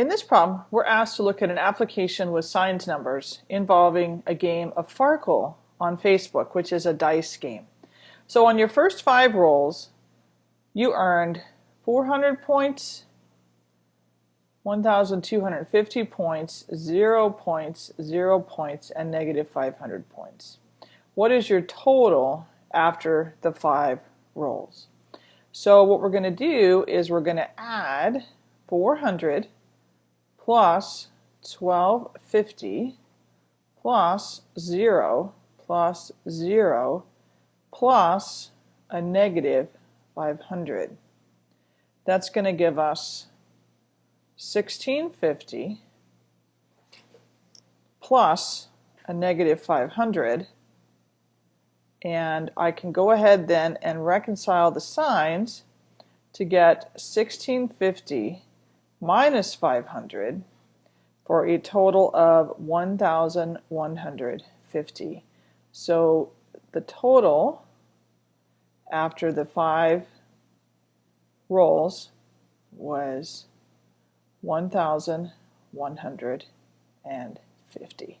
In this problem, we're asked to look at an application with signed numbers involving a game of Farkle on Facebook, which is a dice game. So on your first five rolls, you earned 400 points, 1,250 points, 0 points, 0 points, and negative 500 points. What is your total after the five rolls? So what we're going to do is we're going to add 400 plus 1250 plus 0 plus 0 plus a negative 500. That's going to give us 1650 plus a negative 500 and I can go ahead then and reconcile the signs to get 1650 minus 500 for a total of 1,150. So the total after the five rolls was 1,150.